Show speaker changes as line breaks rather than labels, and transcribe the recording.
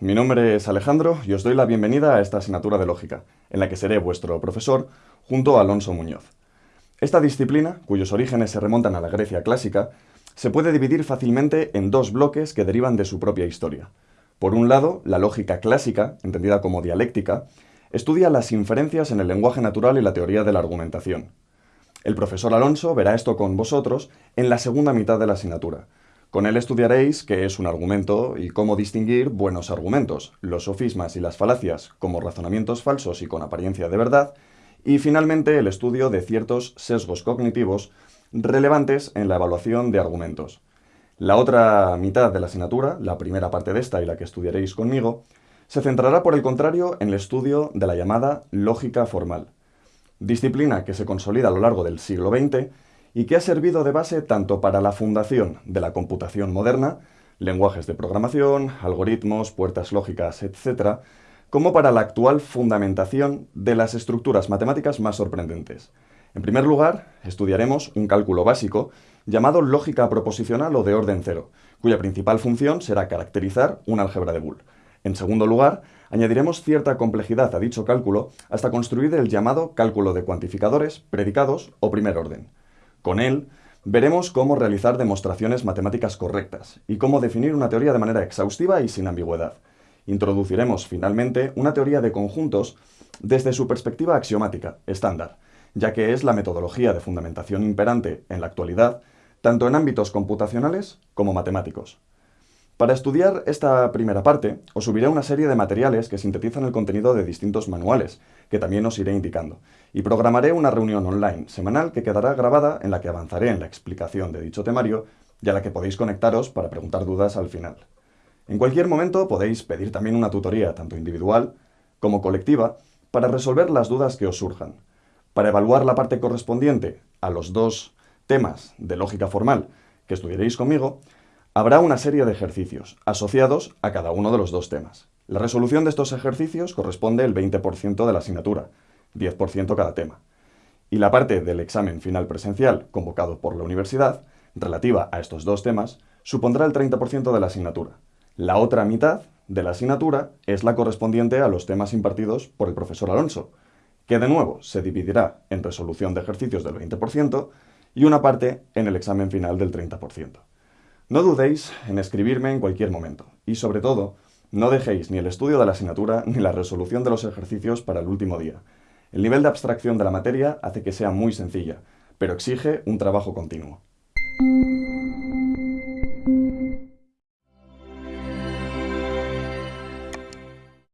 mi nombre es Alejandro y os doy la bienvenida a esta asignatura de lógica, en la que seré vuestro profesor junto a Alonso Muñoz. Esta disciplina, cuyos orígenes se remontan a la Grecia clásica, se puede dividir fácilmente en dos bloques que derivan de su propia historia. Por un lado, la lógica clásica, entendida como dialéctica, estudia las inferencias en el lenguaje natural y la teoría de la argumentación. El profesor Alonso verá esto con vosotros en la segunda mitad de la asignatura, con él estudiaréis qué es un argumento y cómo distinguir buenos argumentos, los sofismas y las falacias como razonamientos falsos y con apariencia de verdad, y finalmente el estudio de ciertos sesgos cognitivos relevantes en la evaluación de argumentos. La otra mitad de la asignatura, la primera parte de esta y la que estudiaréis conmigo, se centrará por el contrario en el estudio de la llamada lógica formal, disciplina que se consolida a lo largo del siglo XX y que ha servido de base tanto para la fundación de la computación moderna, lenguajes de programación, algoritmos, puertas lógicas, etc., como para la actual fundamentación de las estructuras matemáticas más sorprendentes. En primer lugar, estudiaremos un cálculo básico llamado lógica proposicional o de orden cero, cuya principal función será caracterizar un álgebra de Boole. En segundo lugar, añadiremos cierta complejidad a dicho cálculo hasta construir el llamado cálculo de cuantificadores, predicados o primer orden. Con él, veremos cómo realizar demostraciones matemáticas correctas y cómo definir una teoría de manera exhaustiva y sin ambigüedad. Introduciremos, finalmente, una teoría de conjuntos desde su perspectiva axiomática, estándar, ya que es la metodología de fundamentación imperante en la actualidad, tanto en ámbitos computacionales como matemáticos. Para estudiar esta primera parte, os subiré una serie de materiales que sintetizan el contenido de distintos manuales, que también os iré indicando, y programaré una reunión online semanal que quedará grabada en la que avanzaré en la explicación de dicho temario y a la que podéis conectaros para preguntar dudas al final. En cualquier momento podéis pedir también una tutoría, tanto individual como colectiva, para resolver las dudas que os surjan. Para evaluar la parte correspondiente a los dos temas de lógica formal que estudiaréis conmigo, Habrá una serie de ejercicios asociados a cada uno de los dos temas. La resolución de estos ejercicios corresponde el 20% de la asignatura, 10% cada tema. Y la parte del examen final presencial convocado por la universidad, relativa a estos dos temas, supondrá el 30% de la asignatura. La otra mitad de la asignatura es la correspondiente a los temas impartidos por el profesor Alonso, que de nuevo se dividirá en resolución de ejercicios del 20% y una parte en el examen final del 30%. No dudéis en escribirme en cualquier momento y sobre todo, no dejéis ni el estudio de la asignatura ni la resolución de los ejercicios para el último día. El nivel de abstracción de la materia hace que sea muy sencilla, pero exige un trabajo continuo.